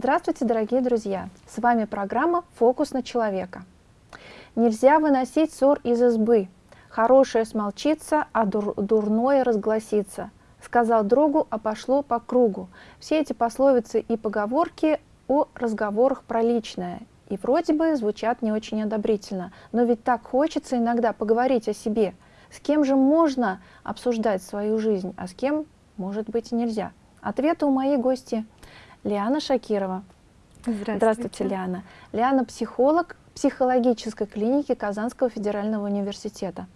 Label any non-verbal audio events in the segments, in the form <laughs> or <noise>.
Здравствуйте, дорогие друзья! С вами программа «Фокус на человека». Нельзя выносить ссор из избы. Хорошее смолчится, а дур дурное разгласится. Сказал другу, а пошло по кругу. Все эти пословицы и поговорки о разговорах про личное. И вроде бы звучат не очень одобрительно. Но ведь так хочется иногда поговорить о себе. С кем же можно обсуждать свою жизнь, а с кем, может быть, нельзя. Ответы у моей гости Лиана Шакирова. Здравствуйте. Здравствуйте, Лиана. Лиана – психолог психологической клиники Казанского федерального университета.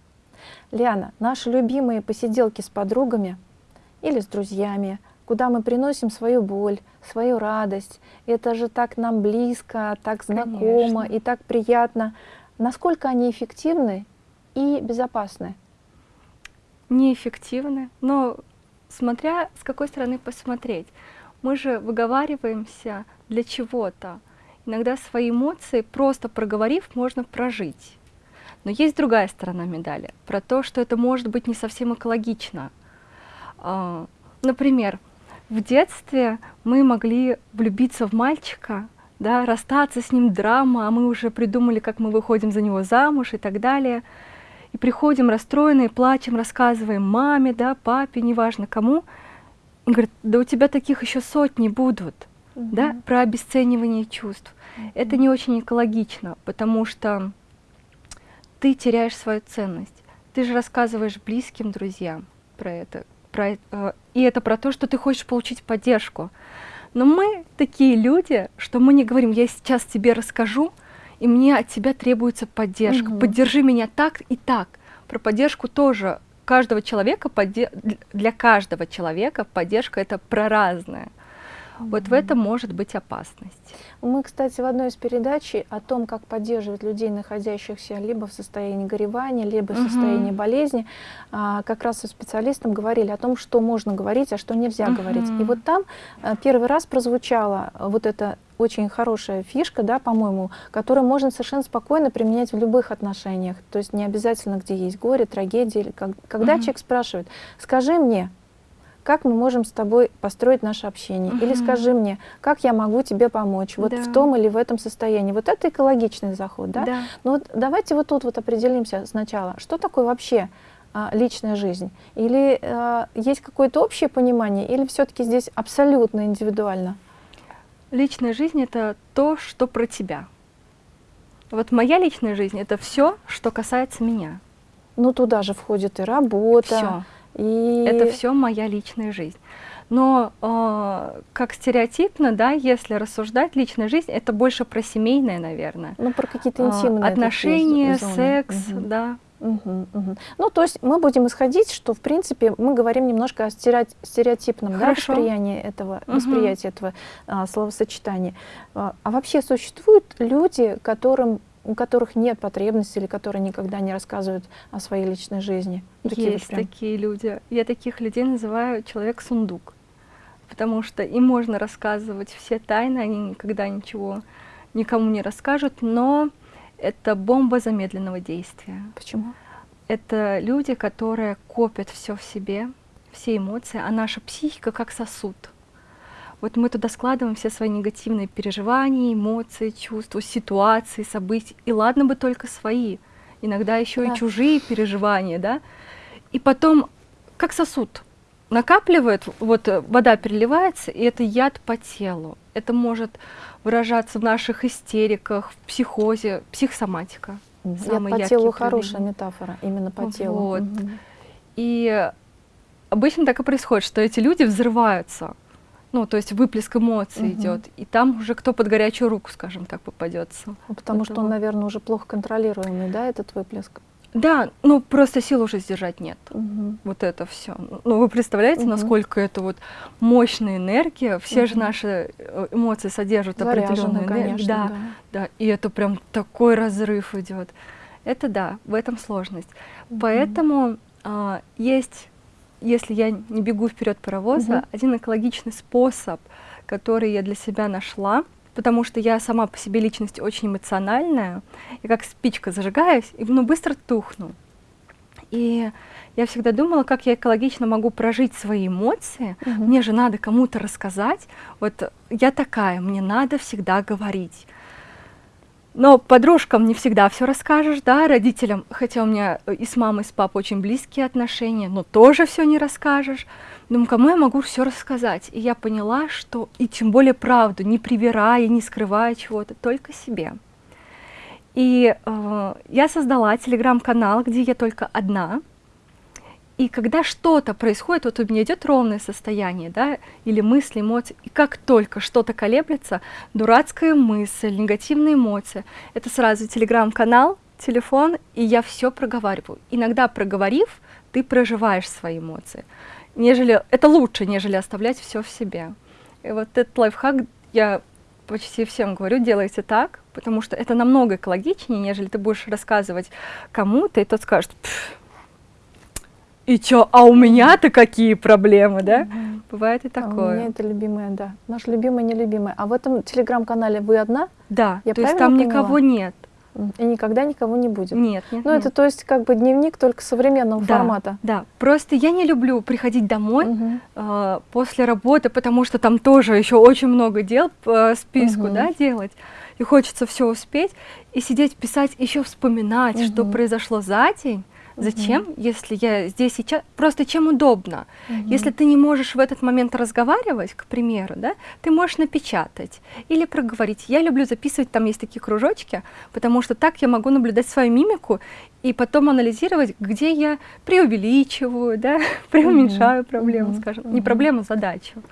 Лиана, наши любимые посиделки с подругами или с друзьями, куда мы приносим свою боль, свою радость. Это же так нам близко, так знакомо Конечно. и так приятно. Насколько они эффективны и безопасны? Неэффективны, но смотря с какой стороны посмотреть. Мы же выговариваемся для чего-то. Иногда свои эмоции, просто проговорив, можно прожить. Но есть другая сторона медали, про то, что это может быть не совсем экологично. А, Например, в детстве мы могли влюбиться в мальчика, да, расстаться с ним драма, а мы уже придумали, как мы выходим за него замуж и так далее. И приходим расстроенные, плачем, рассказываем маме, да, папе, неважно кому. И говорят, да у тебя таких еще сотни будут, да, про обесценивание чувств. Это не очень экологично, потому что ты теряешь свою ценность. Ты же рассказываешь близким друзьям про это, про, э- и это про то, что ты хочешь получить поддержку. Но мы такие люди, что мы не говорим, я сейчас тебе расскажу, и мне от тебя требуется поддержка. Мгм. Поддержи меня так и так. Про поддержку тоже каждого человека, для каждого человека поддержка это про разное. Вот в этом может быть опасность. Мы, кстати, в одной из передач о том, как поддерживать людей, находящихся либо в состоянии горевания, либо в состоянии болезни, а, как раз со специалистом говорили о том, что можно говорить, а что нельзя говорить. И вот там а, первый раз прозвучала вот эта очень хорошая фишка, да, по-моему, которую можно совершенно спокойно применять в любых отношениях. То есть не обязательно, где есть горе, трагедия. Когда Мгм. человек спрашивает, скажи мне, как мы можем с тобой построить наше общение? Или Мгм. скажи мне, как я могу тебе помочь вот Да. в том или в этом состоянии? Вот это экологичный заход, да? Да. Ну вот давайте вот тут вот определимся сначала, что такое вообще а, личная жизнь? Или а, есть какое-то общее понимание, или все-таки здесь абсолютно индивидуально? Личная жизнь это то, что про тебя. Вот моя личная жизнь это все, что касается меня. Ну туда же входит и работа, Все. И... Это все моя личная жизнь. Но э, как стереотипно, да, если рассуждать, личная жизнь это больше про семейное, наверное. Ну, про какие-то А, интимные такие отношения, секс, Мгм. да. Мгм, мгм. Ну, то есть мы будем исходить, что, в принципе, мы говорим немножко о стерео- стереотипном да, восприятии этого, Мгм. восприятии этого а, словосочетания. А, а вообще существуют люди, которым, у которых нет потребности или которые никогда не рассказывают о своей личной жизни? Такие вот Есть прям. такие люди. Я таких людей называю человек-сундук. Потому что им можно рассказывать все тайны, они никогда ничего никому не расскажут, но это бомба замедленного действия. Почему? Это люди, которые копят все в себе, все эмоции, а наша психика как сосуд. Вот мы туда складываем все свои негативные переживания, эмоции, чувства, ситуации, события. И ладно бы только свои, иногда еще Да. и чужие переживания, да. И потом, как сосуд, накапливает, вот э, вода переливается, и это яд по телу. Это может выражаться в наших истериках, в психозе, психосоматика. Самый по яркий телу хорошая метафора, именно по телу. Вот. Мгм. И обычно так и происходит, что эти люди взрываются. Ну, то есть выплеск эмоций Мгм. идет. И там уже кто под горячую руку, скажем так, попадется. Ну, Потому что он, наверное, уже плохо контролируемый, да, этот выплеск? Да, ну просто сил уже сдержать нет. Мгм. Вот это все. Ну, вы представляете, Мгм. насколько это вот мощная энергия. Все же Мгм. наши э, эмоции содержат определенную энергию. конечно, Да, да. да. И это прям такой разрыв идет. Это да, в этом сложность. Мгм. Поэтому а, есть, если я не бегу вперед паровоза, Мгм. один экологичный способ, который я для себя нашла, потому что я сама по себе личность очень эмоциональная, и как спичка зажигаюсь, и ну, быстро тухну. И я всегда думала, как я экологично могу прожить свои эмоции. Мгм. Мне же надо кому-то рассказать. Вот я такая, мне надо всегда говорить. Но подружкам не всегда все расскажешь, да, родителям, хотя у меня э, и с мамой, и с папой очень близкие отношения, но тоже все не расскажешь. Думаю, кому я могу все рассказать? И я поняла, что, и тем более правду, не привирая, не скрывая чего-то, только себе. И э, я создала телеграм-канал, где я только одна. И когда что-то происходит, вот у меня идет ровное состояние, да, или мысли, эмоции, и как только что-то колеблется, дурацкая мысль, негативные эмоции, это сразу телеграм-канал, телефон, и я все проговариваю. Иногда проговорив, ты проживаешь свои эмоции. Нежели, это лучше, нежели оставлять все в себе. И вот этот лайфхак я почти всем говорю, делайте так, потому что это намного экологичнее, нежели ты будешь рассказывать кому-то, и тот скажет, «Пф, и чё, а у меня-то какие проблемы, да? Мгм. Бывает и А У меня такое. это любимое, да. Наш любимый, нелюбимый. А в этом телеграм-канале вы одна? Да, Я то есть там поняла? никого нет. И никогда никого не будет. Нет, нет, Ну, нет. это то есть как бы дневник только современного Да, формата. Да, просто я не люблю приходить домой Мгм. э, после работы, потому что там тоже еще очень много дел по списку, Мгм. да, делать. И хочется все успеть и сидеть писать, еще вспоминать, что Мгм. произошло за день. Зачем, если я здесь сейчас? Просто чем удобно. Мгм. Если ты не можешь в этот момент разговаривать, к примеру, да, ты можешь напечатать или проговорить. Я люблю записывать, там есть такие кружочки, потому что так я могу наблюдать свою мимику и потом анализировать, где я преувеличиваю, да, <laughs> преуменьшаю проблему, Мгм. скажем. Не Мгм. проблему, а задачу.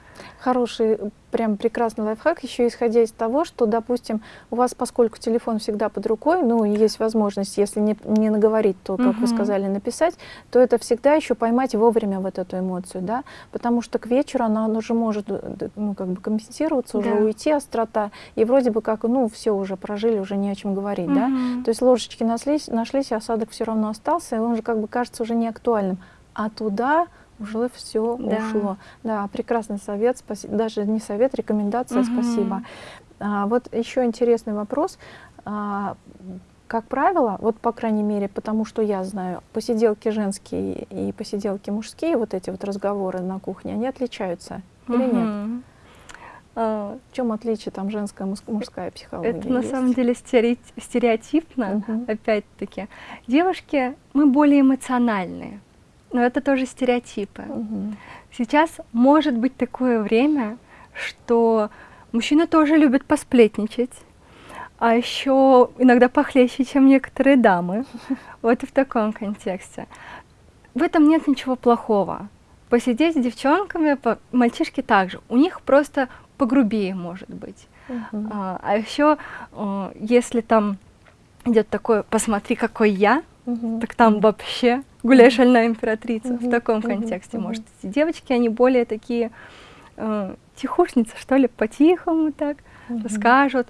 Хороший, прям прекрасный лайфхак, еще исходя из того, что, допустим, у вас, поскольку телефон всегда под рукой, ну, есть возможность, если не, не наговорить, то, как вы Мгм. сказали, написать, то это всегда еще поймать вовремя вот эту эмоцию, да, потому что к вечеру она, она уже может, э, ну, как бы компенсироваться, уже Да. уйти острота, и вроде бы как, ну, все уже прожили, уже не о чем говорить, да, Мгм. то есть ложечки нашлись, нашлись, и осадок все равно остался, и он же как бы кажется уже не актуальным. А туда уже все Да. ушло. Да, прекрасный совет, спасибо. Даже не совет, рекомендация, Мгм. спасибо. А, вот еще интересный вопрос. А, как правило, вот по крайней мере, потому что я знаю, посиделки женские и посиделки мужские, вот эти вот разговоры на кухне, они отличаются или нет? А, В чем отличие там женская, мужская психология? Это на есть? самом деле стере- стереотипно, Мгм. опять-таки. Девушки, мы более эмоциональные, но это тоже стереотипы. Мгм. Сейчас может быть такое время, что мужчины тоже любят посплетничать, а еще иногда похлеще, чем некоторые дамы. <laughs> Вот и в таком контексте. В этом нет ничего плохого. Посидеть с девчонками, по- мальчишки также. У них просто погрубее может быть. Мгм. А, а еще, э, если там идет такое, посмотри, какой я, Мгм. так там вообще гуляй шальная императрица. В таком контексте, может. Эти девочки, они более такие э, тихушницы, что ли, по-тихому так расскажут,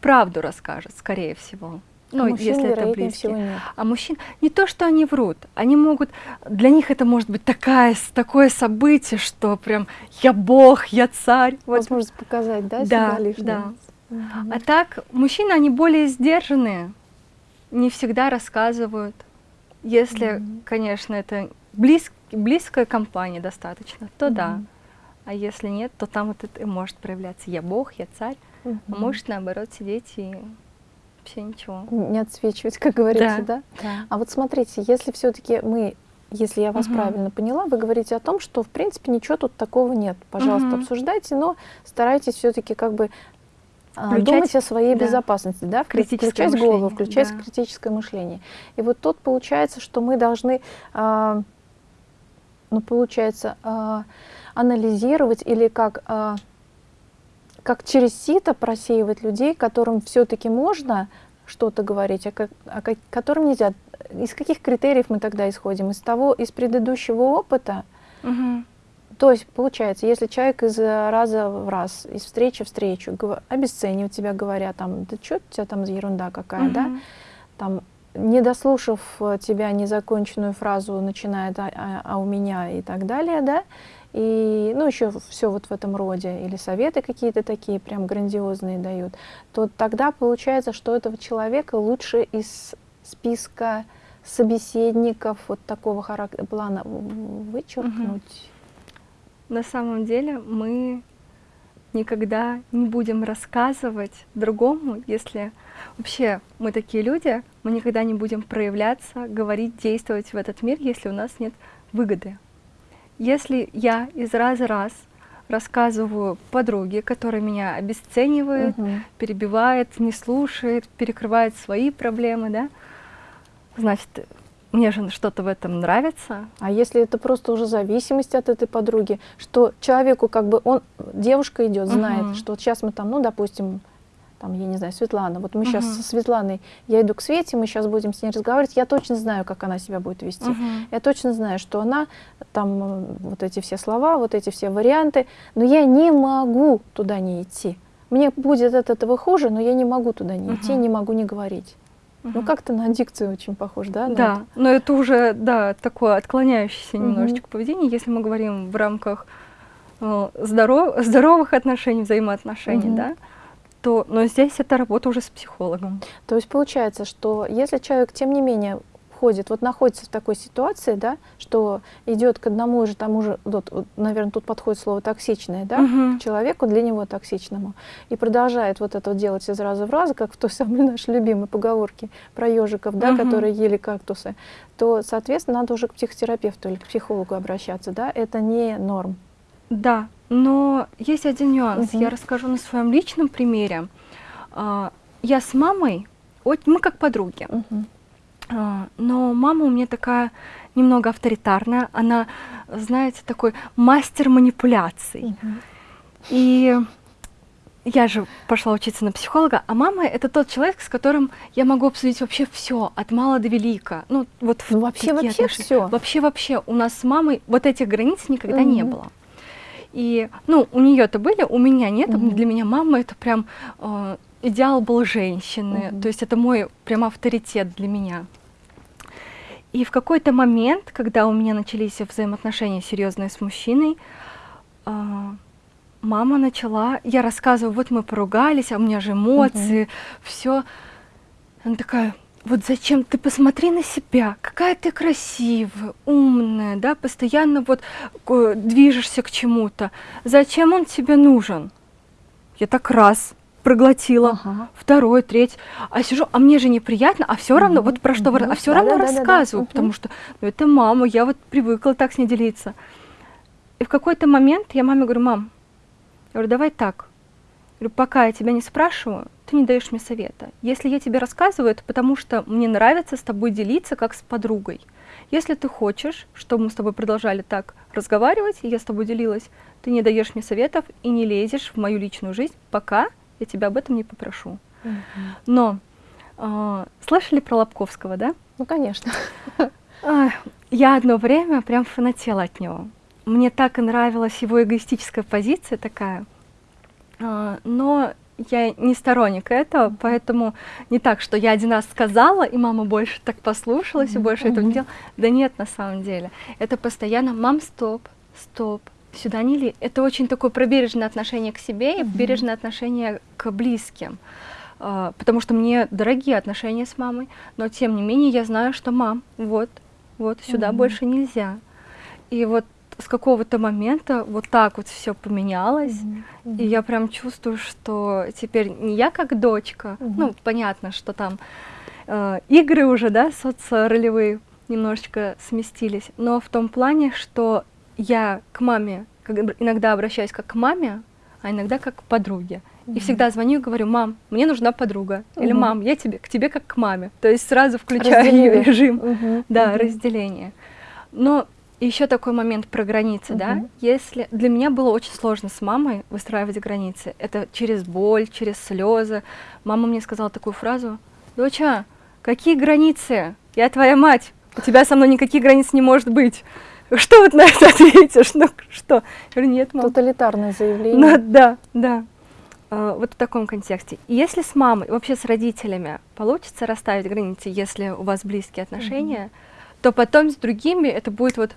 правду расскажут, скорее всего. А Ну, мужчин, если это близкие. А мужчин, не то, что они врут, они могут, для них это может быть такая, такое событие, что прям я бог, я царь. Вот. Возможность показать, да, Да, себя лишний да. Мгм. А так, мужчины, они более сдержанные, не всегда рассказывают. Если, Мгм. конечно, это близ- близкая компания достаточно, то да. Мгм. А если нет, то там вот это и может проявляться. Я бог, я царь. А Мгм. может, наоборот, сидеть и вообще ничего. Не отсвечивать, как говорится, да? Да. А вот смотрите, если все-таки мы, если я вас Мгм. правильно поняла, вы говорите о том, что в принципе ничего тут такого нет. Пожалуйста, Мгм. обсуждайте, но старайтесь все-таки как бы а, Включать, думать о своей да. безопасности, да, Критическое включать голову, мышление, включать да. критическое мышление. И вот тут получается, что мы должны, а, ну получается, а, анализировать или как а, как через сито просеивать людей, которым все-таки можно что-то говорить, а, как- а ко- которым нельзя. Из каких критериев мы тогда исходим? Из того, из предыдущего опыта? Мгм. То есть, получается, если человек из э, раза в раз, из встречи в встречу обесценивает тебя, говоря, там, да что у тебя там за ерунда какая, да? Мгм. Там, не дослушав э, тебя незаконченную фразу, начинает а, а- а у меня и так далее, да? И, ну, еще все вот в этом роде, или советы какие-то такие прям грандиозные дают, то тогда получается, что этого человека лучше из списка собеседников вот такого характера, плана вычеркнуть? На самом деле мы никогда не будем рассказывать другому, если вообще мы такие люди, мы никогда не будем проявляться, говорить, действовать в этот мир, если у нас нет выгоды. Если я из раза в раз рассказываю подруге, которая меня обесценивает, угу. перебивает, не слушает, перекрывает свои проблемы, да, значит, мне же что-то в этом нравится. А если это просто уже зависимость от этой подруги, что человеку как бы он, девушка идет, знает, угу. что вот сейчас мы там, ну, допустим, там, я не знаю, Светлана, вот мы угу. сейчас со Светланой, я иду к Свете, мы сейчас будем с ней разговаривать, я точно знаю, как она себя будет вести. Угу. Я точно знаю, что она, там, вот эти все слова, вот эти все варианты, но я не могу туда не идти. Мне будет от этого хуже, но я не могу туда не угу. идти, не могу не говорить. Угу. Ну, как-то на аддикцию очень похож, да? Да, это? но это уже, да, такое отклоняющееся угу. немножечко поведение, если мы говорим в рамках э, здоров, здоровых отношений, взаимоотношений, угу. да, то, но здесь это работа уже с психологом. То есть получается, что если человек, тем не менее, входит, вот находится в такой ситуации, да, что идет к одному же тому же, вот, вот, наверное, тут подходит слово токсичное, да, угу. к человеку для него токсичному, и продолжает вот это делать из раза в раз, как в той самой нашей любимой поговорке про ежиков, да, угу. которые ели кактусы, то, соответственно, надо уже к психотерапевту или к психологу обращаться, да, это не норм. Да, но есть один нюанс, угу. я расскажу на своем личном примере. А, я с мамой, мы как подруги. Угу. А, но мама у меня такая немного авторитарная, она, знаете, такой мастер манипуляций. И я же пошла учиться на психолога, а мама это тот человек, с которым я могу обсудить вообще все, от мала до велика. Ну, вот ну, вообще, вообще все. Вообще, вообще, у нас с мамой вот этих границ никогда -hmm. не было. И, ну, у нее-то были, у меня нет. -hmm. Для меня мама это прям э, идеал был женщины. -hmm. То есть это мой прям авторитет для меня. И в какой-то момент, когда у меня начались взаимоотношения серьезные с мужчиной, а, мама начала, я рассказываю, вот мы поругались, а у меня же эмоции, угу. все. Она такая, вот зачем ты посмотри на себя, какая ты красивая, умная, да, постоянно вот движешься к чему-то. Зачем он тебе нужен? Я так раз проглотила, ага. второй, третий, а сижу, а мне же неприятно, а все равно, вот про что, а все равно рассказываю, потому что, ну, это мама, я вот привыкла так с ней делиться. И в какой-то момент я маме говорю, мам, я говорю, давай так, я говорю, пока я тебя не спрашиваю, ты не даешь мне совета. Если я тебе рассказываю, это потому что мне нравится с тобой делиться, как с подругой. Если ты хочешь, чтобы мы с тобой продолжали так разговаривать, и я с тобой делилась, ты не даешь мне советов и не лезешь в мою личную жизнь, пока я тебя об этом не попрошу. Угу. Но э, слышали про Лобковского, да? Ну, конечно. Я одно время прям фанатела от него. Мне так и нравилась его эгоистическая позиция такая. А, но я не сторонник этого, поэтому не так, что я один раз сказала, и мама больше так послушалась, и больше этого не делала. Да нет, на самом деле. Это постоянно, мам, стоп, стоп, сюда не ли. Это очень такое пробережное отношение к себе и бережное отношение к близким. Uh, потому что мне дорогие отношения с мамой, но тем не менее я знаю, что мам, вот, вот, сюда mm -hmm. больше нельзя. И вот с какого-то момента вот так вот все поменялось, mm -hmm. и я прям чувствую, что теперь не я как дочка, mm -hmm. ну, понятно, что там э, игры уже, да, соцролевые немножечко сместились, но в том плане, что я к маме иногда обращаюсь как к маме, а иногда как к подруге. Mm -hmm. И всегда звоню и говорю, мам, мне нужна подруга. Mm -hmm. Или мам, я тебе, к тебе как к маме. То есть сразу включаю ее <laughs> режим. Mm -hmm. Да, разделение. Но еще такой момент про границы, да. Если для меня было очень сложно с мамой выстраивать границы. Это через боль, через слезы. Мама мне сказала такую фразу: Доча, какие границы? Я твоя мать. У тебя со мной никаких границ не может быть. Что вот на это ответишь? Ну что? Я говорю, нет, мам. Тоталитарное заявление. Ну, да, да. Uh, вот в таком контексте. Если с мамой, вообще с родителями получится расставить границы, если у вас близкие отношения, -hmm. то потом с другими это будет вот...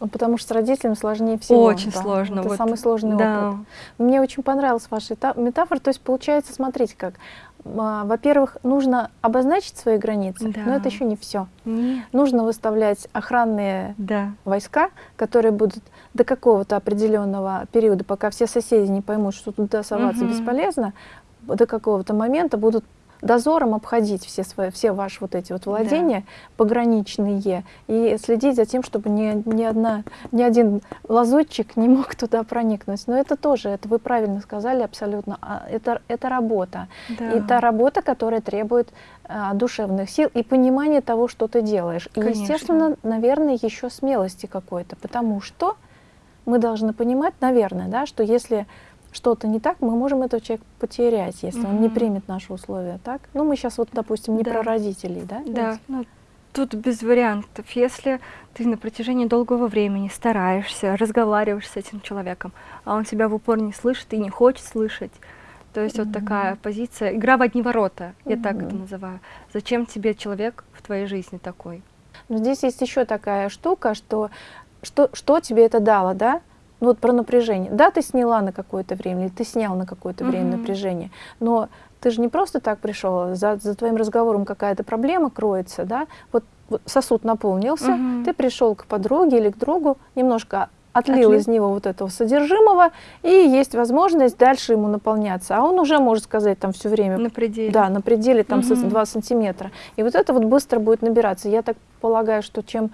Ну, потому что с родителями сложнее всего. Очень да. сложно. Это вот. самый сложный да. опыт. Мне очень понравилась ваша метафора. То есть получается, смотрите как, а, во-первых, нужно обозначить свои границы, Да. но это еще не все. Нет. Нужно выставлять охранные Да. войска, которые будут до какого-то определенного периода, пока все соседи не поймут, что туда соваться Мгм. бесполезно, до какого-то момента будут дозором обходить все, свои, все ваши вот эти вот владения пограничные и следить за тем, чтобы ни, ни, одна, ни один лазутчик не мог туда проникнуть. Но это тоже, это вы правильно сказали абсолютно, а, это, это работа. Да. И это работа, которая требует а, душевных сил и понимания того, что ты делаешь. И, естественно, наверное, еще смелости какой-то, потому что мы должны понимать, наверное, да, что если что-то не так, мы можем этого человека потерять, если он не примет наши условия, так? Ну, мы сейчас вот, допустим, не Да. про родителей, да? Да, ну, тут без вариантов. Если ты на протяжении долгого времени стараешься, разговариваешь с этим человеком, а он тебя в упор не слышит и не хочет слышать, то есть вот такая позиция, игра в одни ворота, я так это называю. Зачем тебе человек в твоей жизни такой? Но здесь есть еще такая штука, что, что, что тебе это дало, да? Ну, вот про напряжение. Да, ты сняла на какое-то время, или ты снял на какое-то время Мгм. напряжение, но ты же не просто так пришел, за, за твоим разговором какая-то проблема кроется, да? Вот, вот сосуд наполнился, Мгм. ты пришел к подруге или к другу, немножко отлил Отлил. из него вот этого содержимого, и есть возможность дальше ему наполняться. А он уже может сказать там все время, На пределе. да, на пределе там Мгм. 2 сантиметра. И вот это вот быстро будет набираться. Я так полагаю, что чем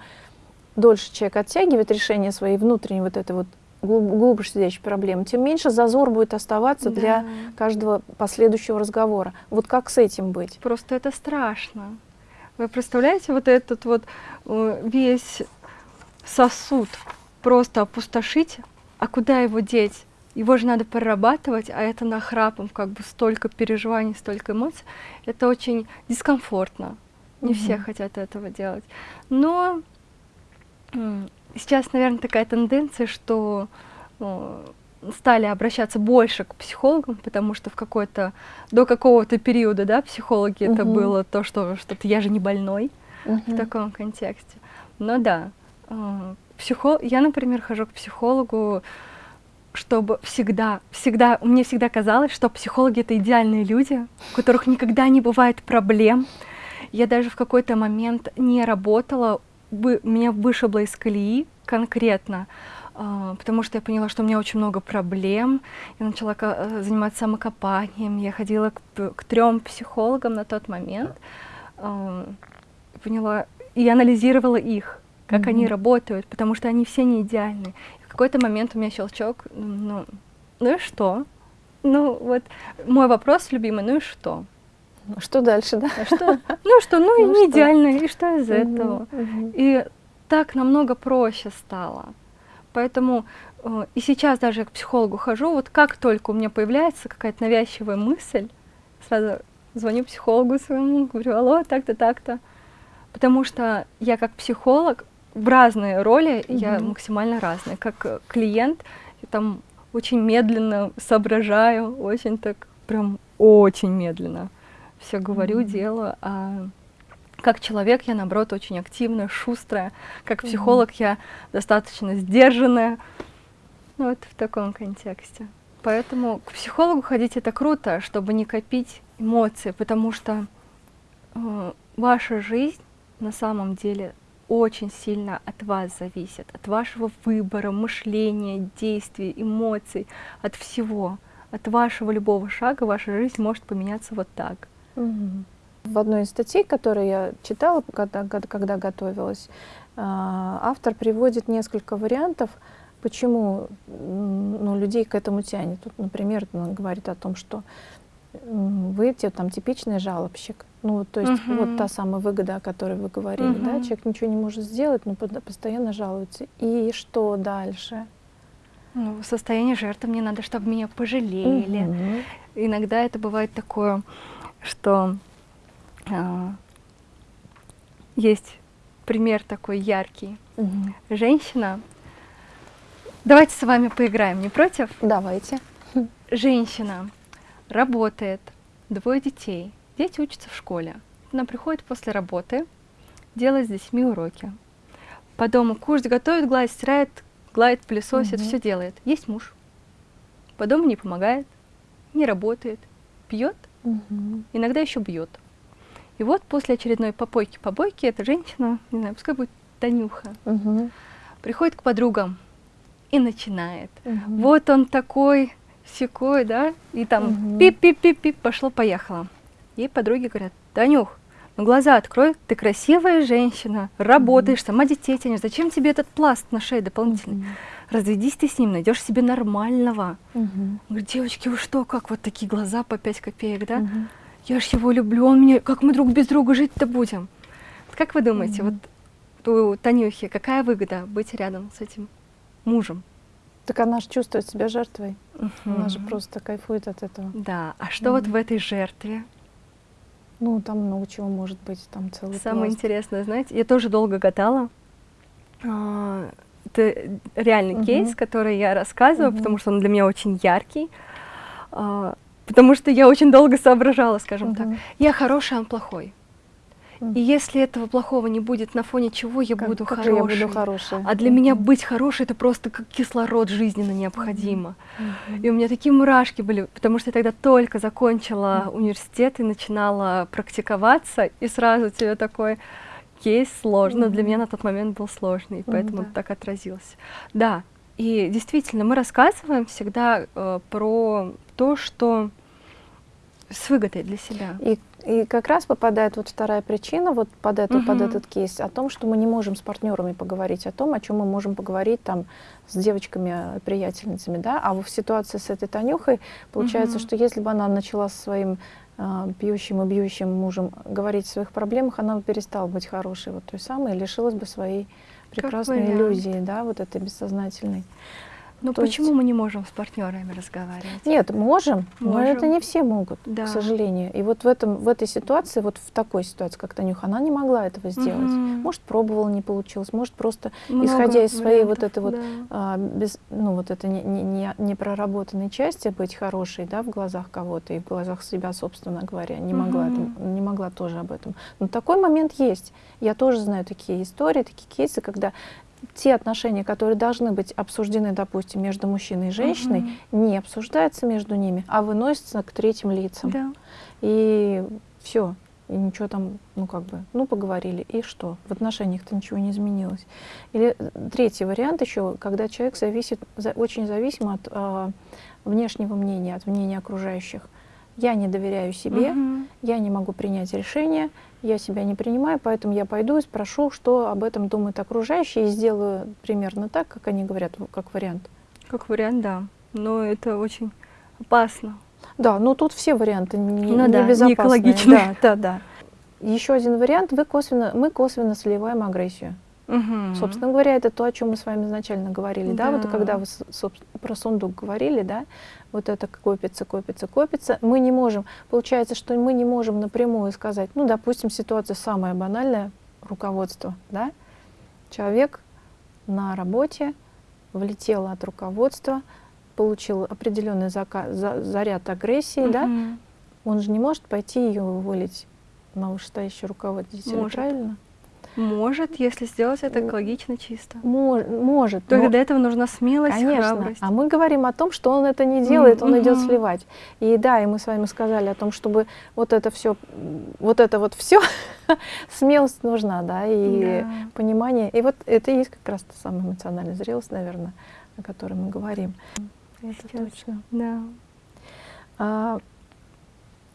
дольше человек оттягивает решение своей внутренней вот этой вот глубже сидящей проблемы, тем меньше зазор будет оставаться для Да. каждого последующего разговора. Вот как с этим быть? Просто это страшно. Вы представляете, вот этот вот э, весь сосуд просто опустошить, а куда его деть? Его же надо прорабатывать, а это нахрапом, как бы столько переживаний, столько эмоций. Это очень дискомфортно. Не все Мгм. хотят этого делать. Но сейчас, наверное, такая тенденция, что э, стали обращаться больше к психологам, потому что в какой-то до какого-то периода, да, психологи это Мгм. было то, что что-то я же не больной в Мгм. таком контексте. Но да, э, психо... я, например, хожу к психологу, чтобы всегда, всегда, мне всегда казалось, что психологи это идеальные люди, у которых никогда не бывает проблем. Я даже в какой-то момент не работала, вы- меня вышибло из колеи конкретно, а, потому что я поняла, что у меня очень много проблем. Я начала э, заниматься самокопанием, я ходила к, к трем психологам на тот момент, а, поняла и анализировала их, как они Мгм. работают, потому что они все не идеальны. И в какой-то момент у меня щелчок, ну, ну и что? Ну вот мой вопрос любимый, ну и что? Ну, Что дальше, да? А что? Ну <laughs> что, ну и Ну не что? идеально, и что из Мгм, этого? мгм. И так намного проще стало. Поэтому э, и сейчас даже я к психологу хожу, вот как только у меня появляется какая-то навязчивая мысль, сразу звоню психологу своему, говорю, алло, так-то, так-то. Потому что я как психолог в разные роли, я Мгм. максимально разная. Как клиент, я там очень медленно соображаю, очень так, прям очень медленно все говорю, Мгм. делаю. А как человек я, наоборот, очень активная, шустрая. Как психолог я достаточно сдержанная. Ну, вот в таком контексте. Поэтому к психологу ходить это круто, чтобы не копить эмоции, потому что э, ваша жизнь на самом деле очень сильно от вас зависит, от вашего выбора, мышления, действий, эмоций, от всего. От вашего любого шага ваша жизнь может поменяться вот так. В одной из статей, которые я читала, когда, когда готовилась, а, автор приводит несколько вариантов, почему ну, людей к этому тянет. Тут, например, он говорит о том, что вы те- там типичный жалобщик. Ну, вот, то есть Мгм. вот та самая выгода, о которой вы говорили, да, Мгм. человек ничего не может сделать, но постоянно жалуется. И что дальше? Ну, состояние жертвы мне надо, чтобы меня пожалели. Мгм. Иногда это бывает такое, что а, есть пример такой яркий. Мгм. Женщина. Давайте с вами поиграем, не против? Давайте. Женщина работает, двое детей. Дети учатся в школе. Она приходит после работы, делает с детьми уроки. По дому кушать готовит, гладит, стирает, гладит, пылесосит, Мгм. все делает. Есть муж. По дому не помогает, не работает, пьет, Мгм. иногда еще бьет. И вот после очередной попойки-побойки эта женщина, не знаю, пускай будет Танюха, Мгм. приходит к подругам и начинает. Мгм. Вот он такой, секой, да, и там пип-пип-пип-пип, пошло-поехало. Ей подруги говорят, Танюх, ну глаза открой, ты красивая женщина, работаешь, сама детей тянешь, зачем тебе этот пласт на шее дополнительный? Мгм. Разведись ты с ним, найдешь себе нормального. Мгм. Говорит, девочки, вы что, как вот такие глаза по 5 копеек, да? Мгм. Я ж его люблю, он меня, как мы друг без друга жить-то будем? Вот Как вы думаете, Мгм. вот у Танюхи какая выгода быть рядом с этим мужем? Так она же чувствует себя жертвой. Она же просто кайфует от этого. Да, а что вот Мгм. в этой жертве? Ну, там много чего может быть, там целый Самое пласт. интересное, знаете, я тоже долго гадала. Это реальный Мгм. кейс, который я рассказываю, Мгм. потому что он для меня очень яркий. А, Потому что я очень долго соображала, скажем так. Мгм. Я хороший, а он плохой. Мгм. И если этого плохого не будет, на фоне чего я Как- буду как же хорошей? я буду хорошей? А для меня Мгм. быть хорошей это просто как кислород жизненно необходимо. Мгм. И у меня такие мурашки были, потому что я тогда только закончила Мгм. университет и начинала практиковаться, и сразу тебе такой кейс сложный. Для Мгм. меня на тот момент был сложный, поэтому да. так отразилось. Да, и действительно, мы рассказываем всегда э, про то, что с выгодой для себя. И, и как раз попадает вот вторая причина вот под, эту, под Мгм. этот кейс о том, что мы не можем с партнерами поговорить о том, о чем мы можем поговорить там с девочками, приятельницами, да, а в ситуации с этой Танюхой получается, Мгм. что если бы она начала со своим а, пьющим и бьющим мужем говорить о своих проблемах, она бы перестала быть хорошей, вот той самой, и лишилась бы своей прекрасной иллюзии, да, вот этой бессознательной. Но То почему есть- мы не можем с партнерами разговаривать? Нет, можем, но Можем. это не все могут, Да. к сожалению. И вот в, этом, в этой ситуации, вот в такой ситуации, как Танюха, она не могла этого сделать. Мгм. Может, пробовала, не получилось, может, просто Много исходя из своей вот вариантов, этой вот, да. а, без, ну, вот этой не, не, не- непроработанной части быть хорошей, да, в глазах кого-то и в глазах себя, собственно говоря, не могла, это- не могла тоже об этом. Но такой момент есть. Я тоже знаю такие истории, такие кейсы, когда те отношения, которые должны быть обсуждены, допустим, между мужчиной и женщиной, не обсуждаются между ними, а выносятся к третьим лицам. Да. И все. И ничего там, ну как бы, ну поговорили, и что? В отношениях-то ничего не изменилось. Или э, третий вариант еще, когда человек зависит, за- очень зависим от а, внешнего мнения, от мнения окружающих. Я не доверяю себе, Мгм. я не могу принять решение, я себя не принимаю, поэтому я пойду и спрошу, что об этом думают окружающие, и сделаю примерно так, как они говорят, как вариант. Как вариант, да. Но это очень опасно. Да, ну тут все варианты не, Ну да, не небезопасные. экологичные. Да, да, да. Еще один вариант, вы косвенно, мы косвенно сливаем агрессию. Мгм. Собственно говоря, это то, о чем мы с вами изначально говорили, да, вот Да. когда вы про сундук говорили, да, вот это копится, копится, копится, мы не можем, получается, что мы не можем напрямую сказать, ну, допустим, ситуация самая банальная, руководство, да, человек на работе влетел от руководства, получил определенный зака- за- заряд агрессии, да, Мгм. он же не может пойти ее вывалить на вышестоящего руководителя, Может. правильно? Может, если сделать это экологично чисто. Мож- может. Только но- для этого нужна смелость, Конечно. храбрость. А мы говорим о том, что он это не делает, он идет сливать. И да, и мы с вами сказали о том, чтобы вот это все, вот это вот все, <laughs> смелость нужна, да, и Да. понимание. И вот это и есть как раз та самая эмоциональная зрелость, наверное, о которой мы говорим. Это Сейчас. точно. Да. А,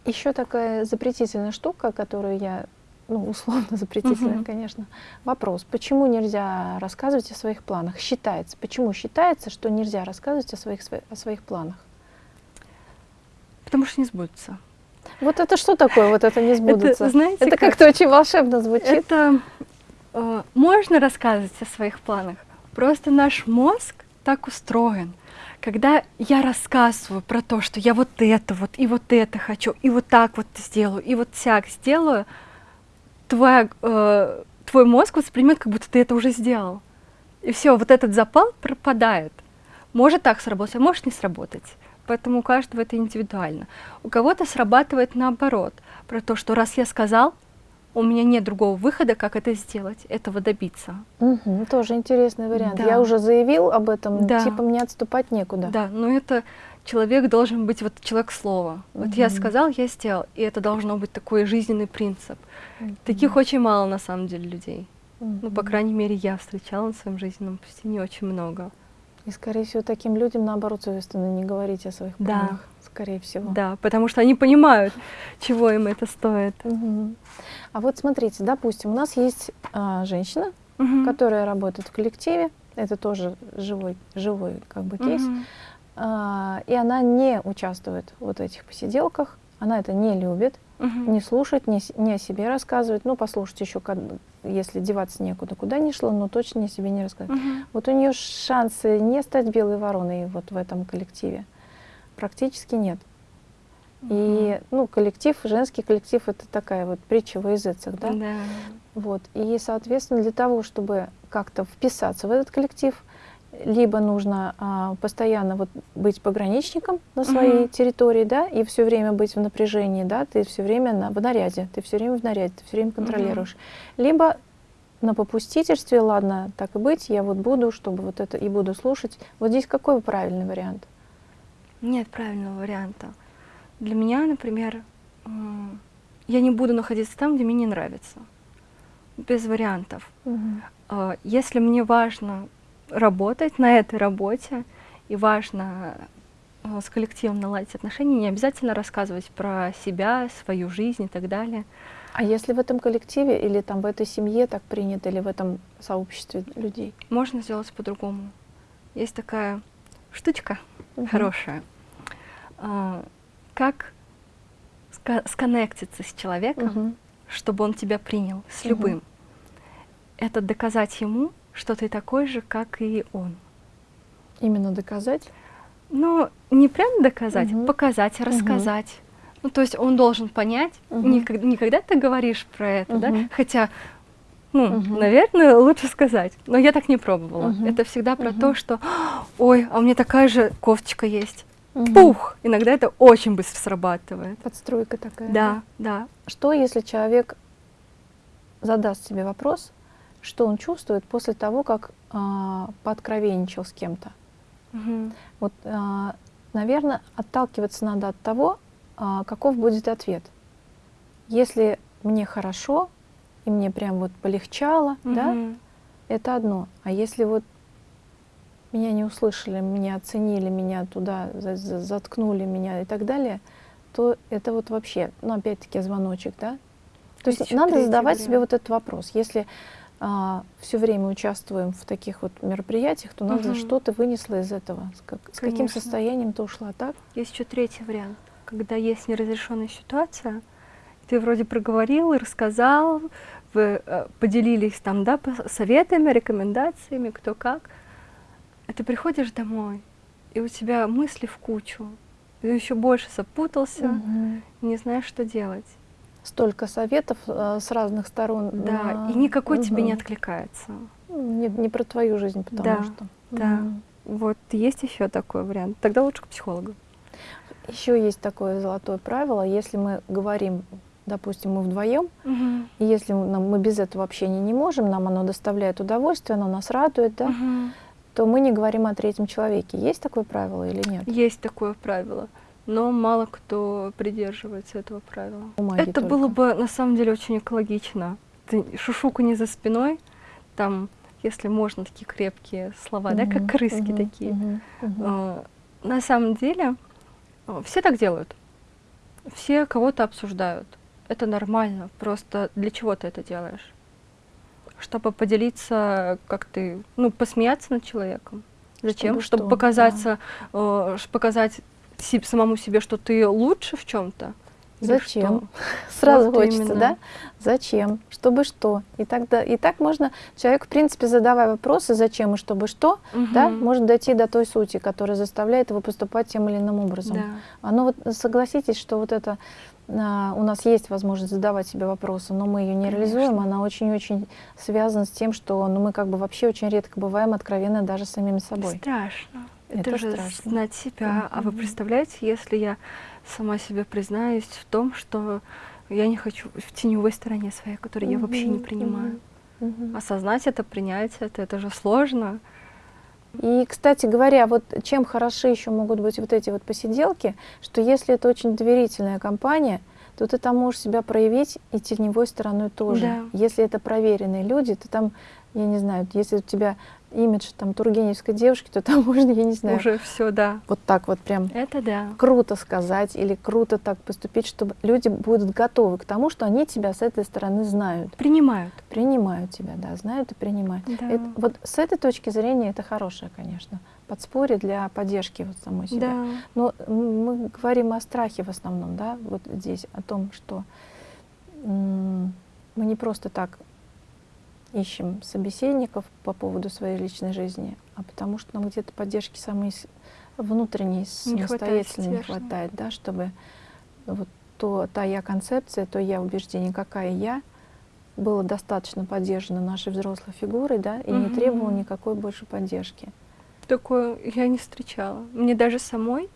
еще такая запретительная штука, которую я, ну, условно <laughs> запретительная, Мгм. конечно. Вопрос, почему нельзя рассказывать о своих планах? Считается, почему считается, что нельзя рассказывать о своих, сво- о своих планах? Потому что не сбудется. Вот это что такое, вот это не <laughs> сбудется? Это, знаете, Это как? как-то очень волшебно звучит. Это э, можно рассказывать о своих планах. Просто наш мозг так устроен. Когда я рассказываю про то, что я вот это вот, и вот это хочу, и вот так вот сделаю, и вот всяк сделаю, твоя, э, твой мозг воспримет, как будто ты это уже сделал. И все, вот этот запал пропадает. Может так сработать, а может не сработать. Поэтому у каждого это индивидуально. У кого-то срабатывает наоборот, про то, что раз я сказал, у меня нет другого выхода, как это сделать, этого добиться. Мгм, тоже интересный вариант. Да. Я уже заявил об этом, Да. типа мне отступать некуда. Да, но это человек должен быть вот человек слова. Вот я Мгм. сказал, я сделал, и это должно быть такой жизненный принцип. Мгм. Таких очень мало на самом деле людей. Ну, по крайней мере, я встречала на своем жизненном пути не очень много. И, скорее всего, таким людям, наоборот, свойственно не говорить о своих Да. планах, скорее всего. Да, потому что они понимают, <laughs> чего им это стоит. А вот смотрите, допустим, у нас есть а, женщина, которая работает в коллективе, это тоже живой, живой как бы кейс. А, и она не участвует в вот этих посиделках, она это не любит, Мгм. не слушает, не, не о себе рассказывает, ну, послушать еще, если деваться некуда, куда не шло, но точно не о себе не рассказывает. Мгм. Вот у нее шансы не стать белой вороной вот в этом коллективе практически нет. И, ну, коллектив, женский коллектив, это такая вот притча во языцах, да? Да. Вот. И, соответственно, для того, чтобы как-то вписаться в этот коллектив, либо нужно а, постоянно вот быть пограничником на своей Мгм. территории, да, и все время быть в напряжении, да, ты все время на, в наряде, ты все время в наряде, ты все время контролируешь. Либо на попустительстве, ладно, так и быть, я вот буду, чтобы вот это и буду слушать. Вот здесь какой правильный вариант? Нет правильного варианта. Для меня, например, я не буду находиться там, где мне не нравится. Без вариантов. А, Если мне важно работать на этой работе и важно а, с коллективом наладить отношения, не обязательно рассказывать про себя, свою жизнь и так далее. А если в этом коллективе или там в этой семье так принято, или в этом сообществе людей? Можно сделать по-другому. Есть такая штучка Мгм. хорошая. А, Как сконнектиться с человеком, Мгм. чтобы он тебя принял, с любым. Это доказать ему, что ты такой же, как и он. Именно доказать? Ну, не прям доказать, Мгм. показать, рассказать. Ну, то есть он должен понять, Мгм. не, ког- не когда ты говоришь про это, да, Мгм. хотя, ну, Мгм. наверное, лучше сказать. Но я так не пробовала. Мгм. Это всегда про Мгм. то, что, ой, а у меня такая же кофточка есть. Мгм. Пух! Иногда это очень быстро срабатывает. Подстройка такая. Да, да. Что, если человек задаст себе вопрос, что он чувствует после того, как а, пооткровенничал с кем-то? Мгм. Вот, наверное, отталкиваться надо от того, а, каков будет ответ. Если мне хорошо, и мне прям вот полегчало, да, Мгм. это одно. А если вот меня не услышали, меня оценили, меня туда за- за- заткнули меня и так далее, то это вот вообще, ну опять-таки звоночек, да? То есть надо задавать себе вариант. вот этот вопрос. Если все время участвуем в таких вот мероприятиях, то надо, Мгм. что ты вынесла из этого, с, как- с каким состоянием ты ушла, так? Есть еще третий вариант, когда есть неразрешенная ситуация, ты вроде проговорил и рассказал, вы э, поделились там, да, советами, рекомендациями, кто как, а ты приходишь домой, и у тебя мысли в кучу, ты еще больше запутался, Мгм. не знаешь, что делать. Столько советов э, с разных сторон. Да, на- и никакой тебе не откликается. Не, не про твою жизнь, потому Да, что. да. Вот есть еще такой вариант. Тогда лучше к психологу. Еще есть такое золотое правило, если мы говорим, допустим, мы вдвоем, и если мы, нам- мы без этого общения не можем, нам оно доставляет удовольствие, оно нас радует, да, Мгм. то мы не говорим о третьем человеке. Есть такое правило или нет? Есть такое правило, но мало кто придерживается этого правила. Бумаги Это только. было бы на самом деле очень экологично. Ты шушуку не за спиной, там, если можно, такие крепкие слова, да, как крыски мгм, такие. мгм. А, На самом деле а, все так делают. Все кого-то обсуждают. Это нормально. Просто для чего ты это делаешь? Чтобы поделиться, как ты, ну, посмеяться над человеком. Зачем? Чтобы Чтобы что? показаться, э, ш- показать самому себе, что ты лучше в чем-то. Зачем? <laughs> Сразу Вот хочется, именно. да? Зачем? Чтобы что? И тогда и так можно человек, в принципе, задавая вопросы, зачем и чтобы что, да, может дойти до той сути, которая заставляет его поступать тем или иным образом. Да. Оно вот согласитесь, что вот это а, у нас есть возможность задавать себе вопросы, но мы ее не Конечно. реализуем, она очень-очень связана с тем, что ну, мы как бы вообще очень редко бываем откровенны даже с самими собой. Страшно. Это Это, же страшно. знать себя. А вы представляете, если я сама себе признаюсь в том, что я не хочу в теневой стороне своей, которую я вообще не принимаю. Осознать это, принять это, это же сложно. И, кстати говоря, вот чем хороши еще могут быть вот эти вот посиделки, что если это очень доверительная компания, то ты там можешь себя проявить и теневой стороной тоже. Да. Если это проверенные люди, ты там, я не знаю, если у тебя имидж там тургеневской девушки, то там <laughs> можно, я не знаю, Уже все, да. вот так вот прям Это да. круто сказать или круто так поступить, чтобы люди будут готовы к тому, что они тебя с этой стороны знают, Принимают. принимают тебя, да, знают и принимают. Да. Это- вот с этой точки зрения это хорошее, конечно, подспорье для поддержки вот самой себя. Да. Но мы говорим о страхе в основном, да, вот здесь, о том, что мы не просто так ищем собеседников по поводу своей личной жизни, а потому что нам где-то поддержки самой внутренней, Не хватает самостоятельной не хватает, да, чтобы вот то, та я-концепция, то я-убеждение, какая я, было достаточно поддержано нашей взрослой фигурой, да, и не Мгм. требовало никакой больше поддержки. Такое я не встречала. Мне даже самой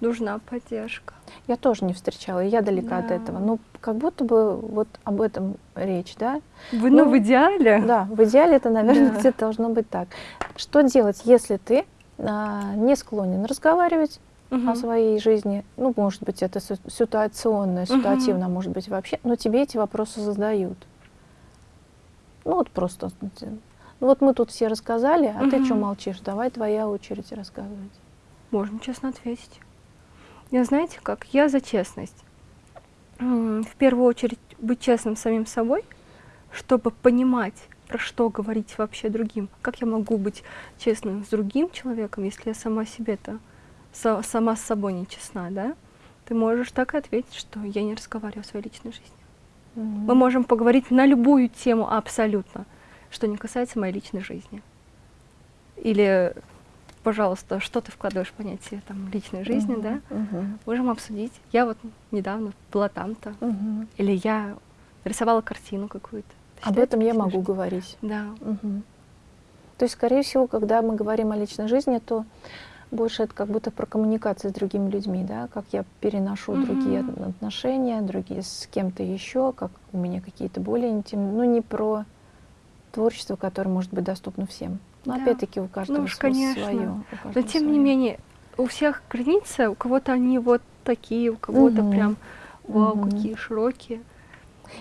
нужна поддержка. Я тоже не встречала, я далека от Да. этого. Но как будто бы вот об этом речь, да? Вы, ну, Ну, в идеале. Да, в идеале это, наверное, <laughs> Да. где-то должно быть так. Что делать, если ты а, не склонен разговаривать Мгм. о своей жизни? Ну, может быть, это ситуационно, ситуативно, может быть, вообще, но тебе эти вопросы задают. Ну, вот просто. Ну, вот мы тут все рассказали, а ты что молчишь? Давай твоя очередь рассказывать. Можно честно ответить. Я знаете как? Я за честность. В первую очередь быть честным самим собой, чтобы понимать, про что говорить вообще другим. Как я могу быть честным с другим человеком, если я сама себе-то, сама с собой не честна, да? Ты можешь так и ответить, что я не разговариваю о своей личной жизни. Мы можем поговорить на любую тему абсолютно, что не касается моей личной жизни. Или, пожалуйста, что ты вкладываешь в понятие там, личной жизни, Мгм, да? мгм, Можем обсудить. Я вот недавно была там-то, мгм. или я рисовала картину какую-то. Об этом я могу жизнью? говорить. Да. Мгм. То есть, скорее всего, когда мы говорим о личной жизни, то больше это как будто про коммуникацию с другими людьми, да, как я переношу другие Мгм. от- отношения, другие с кем-то еще, как у меня какие-то более интимные, ну не про творчество, которое может быть доступно всем. Но Да. опять-таки у каждого уж, св- конечно. свое. Но тем не свое. менее, у всех границы, у кого-то они вот такие, у кого-то Мгм. прям вау, Мгм. какие широкие.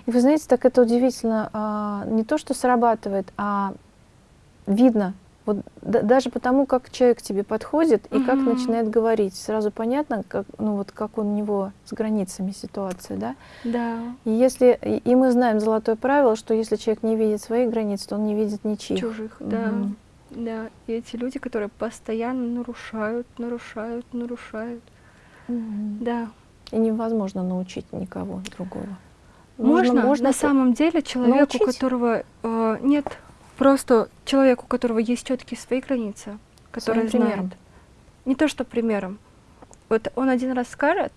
И вы знаете, так это удивительно, а, не то, что срабатывает, а видно. Вот да- даже потому, как человек к тебе подходит и как Мгм. начинает говорить, сразу понятно, как, ну вот как у него с границами ситуация, да. Да. И если и мы знаем золотое правило, что если человек не видит своих границ, то он не видит ничьих. чужих, да. Да, и эти люди, которые постоянно нарушают, нарушают, нарушают. Мгм. Да. И невозможно научить никого другого. Можно, на это- самом деле человеку, научить? которого э, нет, просто человеку, у которого есть четкие свои границы, который Своим примером. знает. Не то, что примером. Вот он один раз скажет,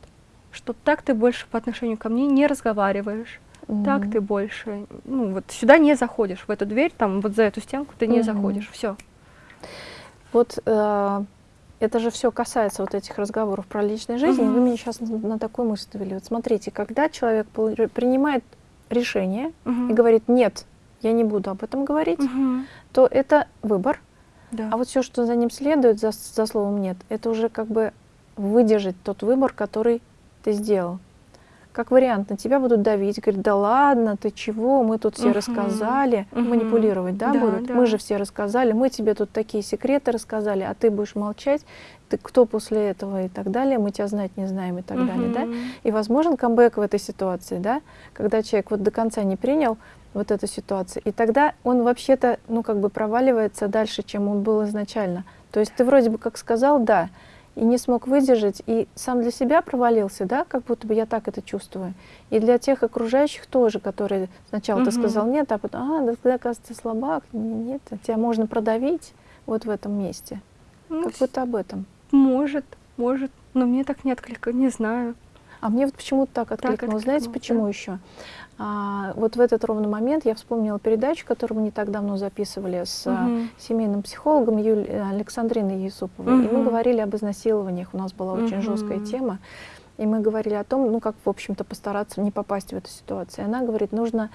что так ты больше по отношению ко мне не разговариваешь, так Мгм. ты больше, ну вот сюда не заходишь, в эту дверь, там вот за эту стенку ты не Мгм. заходишь, все. Вот э, это же все касается вот этих разговоров про личную жизнь. и Вы меня сейчас на, на такую мысль довели. Вот смотрите, когда человек принимает решение и говорит нет, я не буду об этом говорить, то это выбор. Да. А вот все, что за ним следует, за, за словом нет, это уже как бы выдержать тот выбор, который ты сделал. Как вариант, на тебя будут давить, говорить, да ладно, ты чего, мы тут все Мгм. рассказали, Мгм. манипулировать, да, Да, будут? да. Мы же все рассказали, мы тебе тут такие секреты рассказали, а ты будешь молчать, ты кто после этого и так далее, мы тебя знать не знаем и так далее, да? И возможен камбэк в этой ситуации, да, когда человек вот до конца не принял вот эту ситуацию, и тогда он вообще-то, ну, как бы проваливается дальше, чем он был изначально. То есть ты вроде бы как сказал «да», и не смог выдержать, и сам для себя провалился, да, как будто бы я так это чувствую. И для тех окружающих тоже, которые сначала ты Мгм. сказал «нет», а потом «а, да ты, оказывается, слабак, нет, тебя можно продавить вот в этом месте». Ну, Как будто об этом. Может, может, но мне так не откликает, не знаю. А мне вот почему-то так откликнулось. Знаете, откликнулось, почему да. еще? А, вот в этот ровный момент я вспомнила передачу, которую мы не так давно записывали с Мгм. семейным психологом Юль- э, Александриной Юсуповой. И мы говорили об изнасилованиях. У нас была очень жесткая Мгм. тема. И мы говорили о том, ну как, в общем-то, постараться не попасть в эту ситуацию. И она говорит, нужно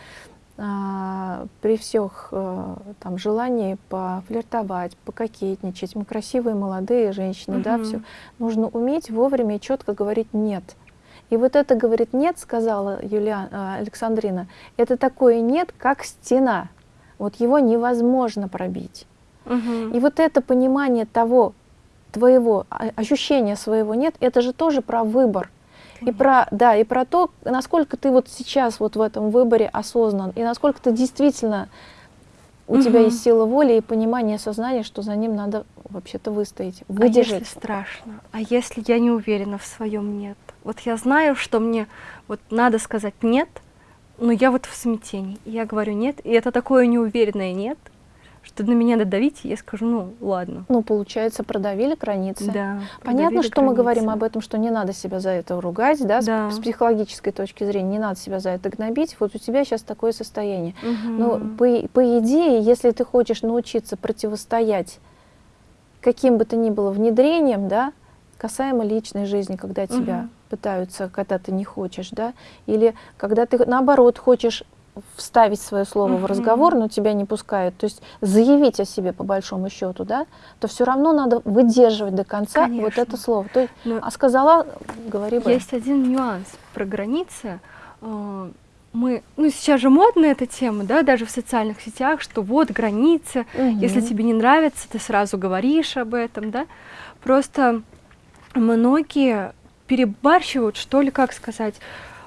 а, при всех а, там желании пофлиртовать, пококетничать, мы красивые молодые женщины, Мгм. да, все, нужно уметь вовремя и четко говорить нет. И вот это говорит нет, сказала Юлия а, Александрина, это такое нет, как стена. Вот его невозможно пробить. Мгм. И вот это понимание того, твоего а, ощущения своего нет, это же тоже про выбор. И про, да, и про то, насколько ты вот сейчас вот в этом выборе осознан, и насколько ты действительно, у тебя Мгм. есть сила воли и понимание, сознания, что за ним надо вообще-то выстоять, А выдержать. если страшно? А если я не уверена в своем нет? Вот я знаю, что мне вот надо сказать нет, но я вот в смятении. И я говорю нет, и это такое неуверенное нет, что на меня надо давить, и я скажу, ну ладно. Ну, получается, продавили границы. Да, Понятно, что мы говорим границы. об этом, что не надо себя за это ругать, да, с- Да. с, психологической точки зрения, не надо себя за это гнобить. Вот у тебя сейчас такое состояние. Мгм. Но по, по идее, если ты хочешь научиться противостоять каким бы то ни было внедрением, да, касаемо личной жизни, когда тебя Мгм. пытаются, когда ты не хочешь, да, или когда ты наоборот хочешь вставить свое слово в Мгм. разговор, но тебя не пускают, то есть заявить о себе по большому счету, да, то все равно надо выдерживать до конца вот Конечно. это слово. То есть, Но а сказала, говори бы. Есть один нюанс про границы. Э, Мы, ну сейчас же модна эта тема, да, даже в социальных сетях, что вот границы, если Мгм. тебе не нравится, ты сразу говоришь об этом, да. Просто многие перебарщивают, что ли, как сказать,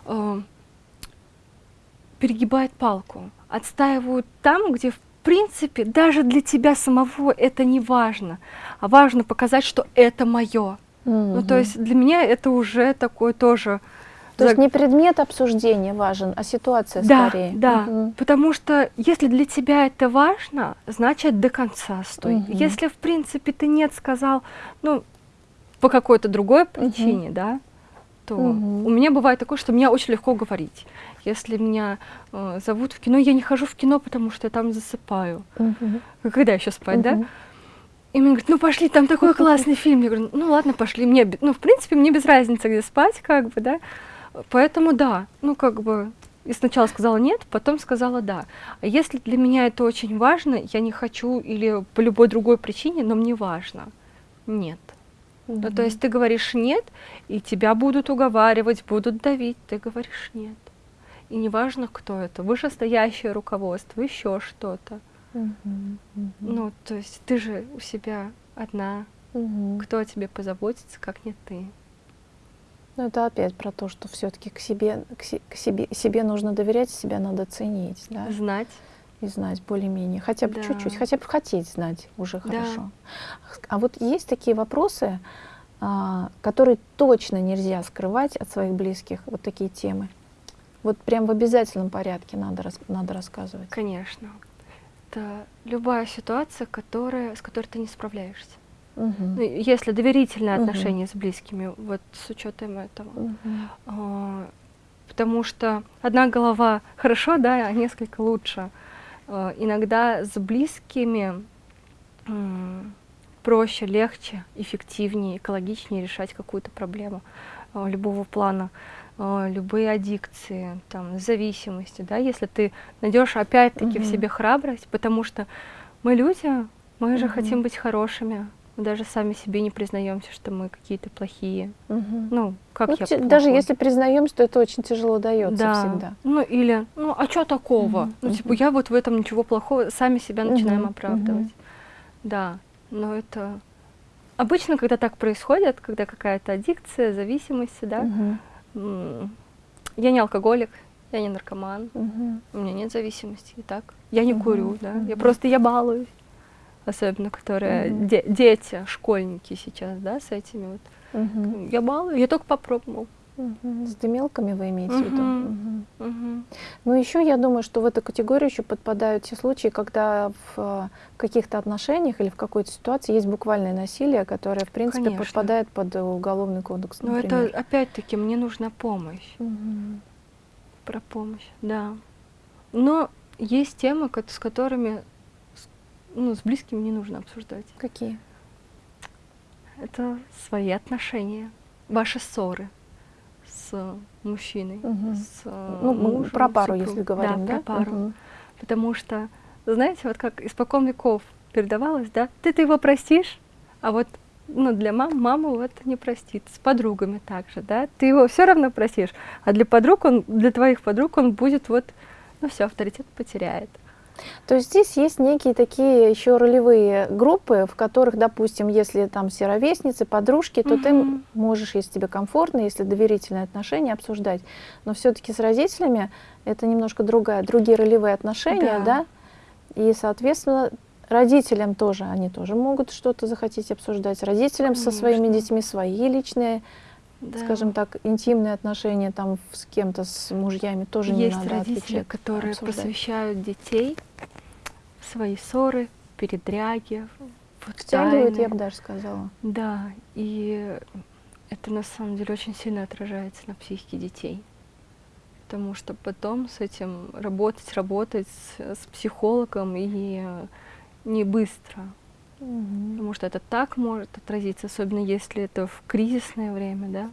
э, перегибают палку, отстаивают там, где в принципе даже для тебя самого это не важно, а важно показать, что это мое. Ну, то есть для меня это уже такой тоже... То есть не предмет обсуждения важен, а ситуация да, скорее. да, Мгм. потому что если для тебя это важно, значит до конца стой. Мгм. Если в принципе ты нет сказал, ну по какой-то другой причине, да, то Мгм. у меня бывает такое, что мне очень легко говорить. Если меня э, зовут в кино, я не хожу в кино, потому что я там засыпаю. Мгм. Когда еще спать, да? Мгм. И мне говорят, ну пошли, там такой <laughs> классный фильм. Я говорю, ну ладно, пошли. Мне, ну, в принципе, мне без разницы, где спать, как бы, да. Поэтому да, ну как бы и сначала сказала нет, потом сказала да. А если для меня это очень важно, я не хочу или по любой другой причине, но мне важно, нет. Ну, то есть ты говоришь нет, и тебя будут уговаривать, будут давить, ты говоришь нет. И неважно, кто это, вышестоящее руководство, еще что-то. Мгм. Мгм. Ну, то есть ты же у себя одна, Мгм. кто о тебе позаботится, как не ты. Ну, это опять про то, что все-таки к себе, к, се- к себе, себе нужно доверять, себя надо ценить, да, Знать. И знать более-менее, хотя бы Да. чуть-чуть, хотя бы хотеть знать уже Да. хорошо. А вот есть такие вопросы, а, которые точно нельзя скрывать от своих близких, вот такие темы. Вот прям в обязательном порядке надо, рас- надо рассказывать. Конечно. Это любая ситуация, которая, с которой ты не справляешься. Мгм. Ну, если доверительные Мгм. отношения с близкими, вот с учетом этого. Мгм. А, Потому что одна голова хорошо, да, а несколько лучше. А, Иногда с близкими проще, легче, эффективнее, экологичнее решать какую-то проблему а, любого плана, А, любые аддикции, там, зависимости, да, если ты найдешь опять-таки в Мгм. себе храбрость, потому что мы люди, мы же хотим быть хорошими, мы даже сами себе не признаемся, что мы какие-то плохие. Мгм. Ну, как Ну, я те- даже плохой? если признаемся, то это очень тяжело дается да. всегда. Ну или, ну а что такого? Мгм, Ну типа я вот в этом ничего плохого, сами себя начинаем Мгм, оправдывать. мгм. Да, но это обычно, когда так происходит, когда какая-то аддикция, зависимость, да. М, Я не алкоголик, я не наркоман, Мгм. у меня нет зависимости, и так. Я не Мгм, курю, да. Я мгм. просто я балуюсь. Особенно, которые Мгм. де- дети, школьники сейчас, да, с этими вот. Мгм. Я балую, я только попробовал. С дымелками вы имеете в виду? Мгм. Мгм. Ну, еще я думаю, что в эту категорию еще подпадают те случаи, когда в э, каких-то отношениях или в какой-то ситуации есть буквальное насилие, которое, в принципе, Конечно. подпадает под уголовный кодекс, Но например. это опять-таки мне нужна помощь. Мгм. Про помощь, да. Но есть темы, с которыми ну, с близкими не нужно обсуждать. Какие? Это свои отношения, ваши ссоры, с мужчиной, Мгм. с э, Ну, мужем, про пару, супругом. если говорим, да? про пару. Мгм. Потому что, знаете, вот как испокон веков передавалось, да, ты, ты его простишь, а вот ну, для мам, мама вот не простит. С подругами также, да, ты его все равно простишь, а для подруг он, для твоих подруг он будет вот, ну все, авторитет потеряет. То есть здесь есть некие такие еще ролевые группы, в которых, допустим, если там все ровесницы, подружки, то ты Мгм. можешь, если тебе комфортно, если доверительные отношения, обсуждать. Но все-таки с родителями это немножко другая, другие ролевые отношения, Да. да? И, соответственно, родителям тоже, они тоже могут что-то захотеть обсуждать. Родителям со своими Конечно. детьми свои личные, Да. скажем так, интимные отношения там с кем-то, с мужьями тоже не Есть надо родители, отвечать, которые обсуждать. посвящают детей свои ссоры, передряги, вот Втягивают, тайны. я бы даже сказала. Да, и это на самом деле очень сильно отражается на психике детей. Потому что потом с этим работать, работать с, с психологом и не быстро. Потому что это так может отразиться, особенно если это в кризисное время, да?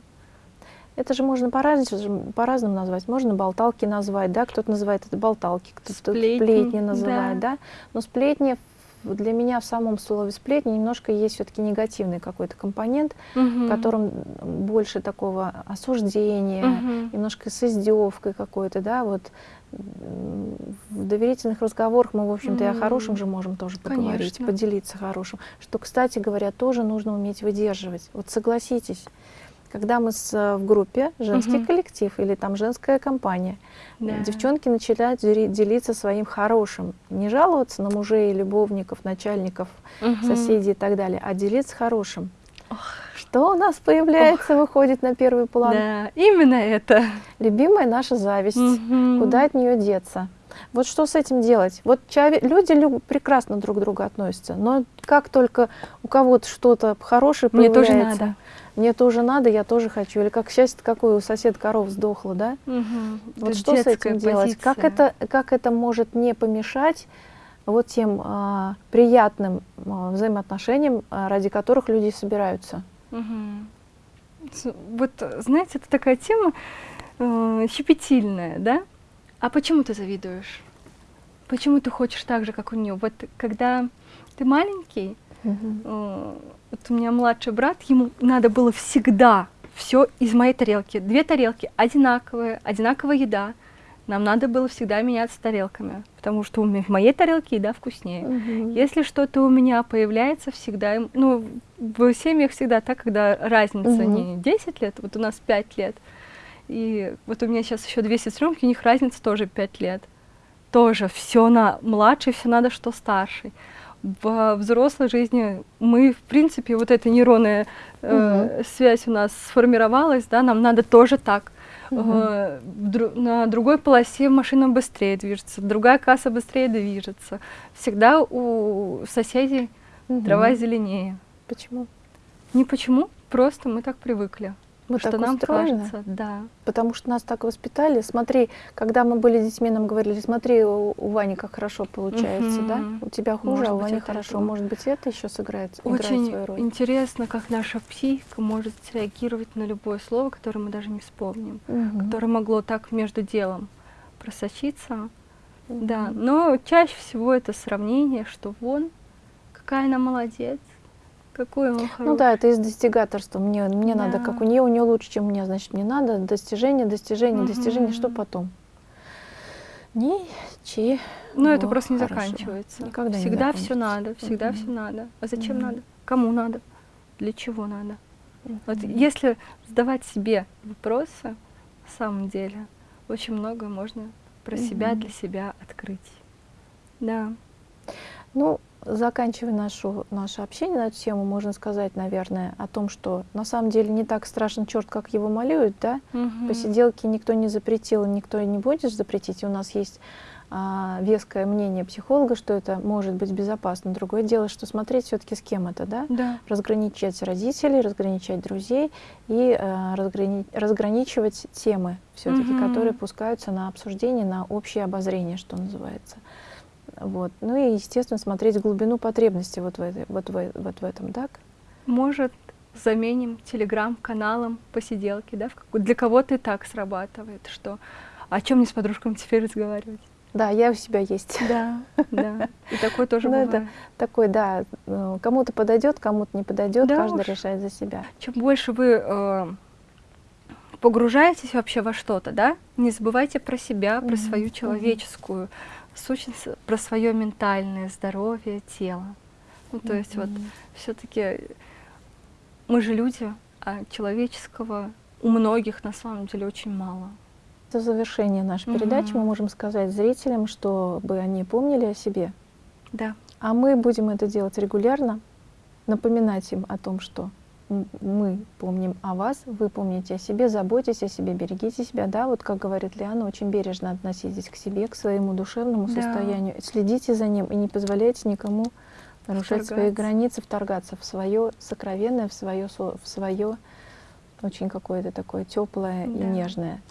Это же можно по-разному, по-разному назвать. Можно болталки назвать, да, кто-то называет это болталки, кто-то Сплетни, сплетни, называет, да. да. Но сплетни для меня в самом слове сплетни немножко есть все-таки негативный какой-то компонент, в котором больше такого осуждения, Мгм. немножко с издевкой какой-то, да, вот в доверительных разговорах мы, в общем-то, и о хорошем же можем тоже поговорить, Конечно. поделиться хорошим, что, кстати говоря, тоже нужно уметь выдерживать. Вот согласитесь, когда мы с, э, в группе, женский Мгм. коллектив или там женская компания, Да. девчонки начинают дели- делиться своим хорошим, не жаловаться на мужей, любовников, начальников, Мгм. соседей и так далее, а делиться хорошим. Что у нас появляется, выходит на первый план? Да, именно это. Любимая наша зависть. Мгм. Куда от нее деться? Вот что с этим делать? Вот люди лю- прекрасно друг к другу относятся, но как только у кого-то что-то хорошее Мне появляется, тоже надо. мне тоже надо, я тоже хочу. Или как счастье какое у сосед коров сдохла, да? Мгм. Вот Это что с этим делать? Как это, как это может не помешать вот тем а, приятным а, взаимоотношениям, а, ради которых люди собираются? С- Вот, знаете, это такая тема э, щепетильная, да? А почему ты завидуешь? Почему ты хочешь так же, как у нее? Вот когда ты маленький, э, вот у меня младший брат, ему надо было всегда все из моей тарелки. Две тарелки одинаковые, одинаковая еда. Нам надо было всегда меняться тарелками, потому что у меня в моей тарелке еда вкуснее. Мгм. Если что-то у меня появляется всегда, ну, в семьях всегда так, когда разница Мгм. не 10 лет, вот у нас 5 лет, и вот у меня сейчас еще две сестренки, у них разница тоже 5 лет. Тоже все на младший, все надо, что старший. В взрослой жизни мы, в принципе, вот эта нейронная э, связь у нас сформировалась, да, нам надо тоже так. Э, на другой полосе машина быстрее движется, другая касса быстрее движется. Всегда у соседей трава зеленее. Почему? Не почему, просто мы так привыкли. Мы что так нам устроены? кажется, да. Потому что нас так воспитали. Смотри, когда мы были детьми, нам говорили, смотри, у, у Вани как хорошо получается, да? Мгм. У тебя хуже, Может а у Вани хорошо. этого. Может быть, это еще сыграет, играет Очень свою роль. интересно, как наша психика может реагировать на любое слово, которое мы даже не вспомним, Мгм. которое могло так между делом просочиться. Мгм. Да, но чаще всего это сравнение, что вон, какая она молодец, какой он хороший. Ну да, это из достигаторства. Мне, мне надо, Да. как у нее, у нее лучше, чем у меня, значит, мне надо. Достижение, достижение, достижение. Что потом? Ничего. Но это просто не хорошего. заканчивается. Никогда не всегда все закончится. надо, всегда Мгм. все надо. А зачем Мгм. надо? Кому надо? Для чего надо? Вот Мгм. если задавать себе вопросы, на самом деле, очень многое можно про себя Мгм. для себя открыть. Да. Ну, заканчивая нашу, наше общение на эту тему, можно сказать, наверное, о том, что на самом деле не так страшен черт, как его малюют, да? Мгм. Посиделки никто не запретил, никто и не будет запретить. И у нас есть а, веское мнение психолога, что это может быть безопасно. Другое дело, что смотреть все-таки с кем это, да? Да. Разграничать родителей, разграничать друзей и э, разграни- разграничивать темы все-таки, Мгм. которые пускаются на обсуждение, на общее обозрение, что называется. Вот. Ну и, естественно, смотреть глубину потребностей вот в, этой, вот в, вот в этом, так? Может заменим телеграм-каналом посиделки, да, для кого-то и так срабатывает, что о чем мне с подружками теперь разговаривать. Да, я у себя есть. Да, да. И такое тоже <laughs> Ну, это бывает. Такой, да, э, кому-то подойдет, кому-то не подойдет, Да каждый уж. решает за себя. Чем больше вы э, погружаетесь вообще во что-то, да, не забывайте про себя, про Мгм, свою мгм. человеческую сущность, про свое ментальное здоровье, тело. Ну, то есть вот все-таки мы же люди, а человеческого у многих на самом деле очень мало. В завершение нашей передачи Мгм. мы можем сказать зрителям, чтобы они помнили о себе. Да, А мы будем это делать регулярно, напоминать им о том, что мы помним о вас, вы помните о себе, заботьтесь о себе, берегите себя. Да, вот как говорит Лиана, очень бережно относитесь к себе, к своему душевному Да. состоянию. Следите за ним и не позволяйте никому нарушать свои Вторгаться. границы, вторгаться в свое сокровенное, в свое, в свое очень какое-то такое теплое и Да. нежное.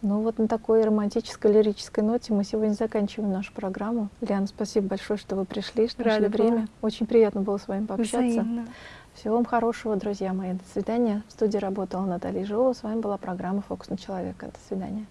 Ну вот на такой романтической, лирической ноте мы сегодня заканчиваем нашу программу. Лиана, спасибо большое, что вы пришли, что нашли Рада была. время. Очень приятно было с вами пообщаться. взаимно. Всего вам хорошего, друзья мои. До свидания. В студии работала Наталья Жилова. С вами была программа «Фокус на человека». До свидания.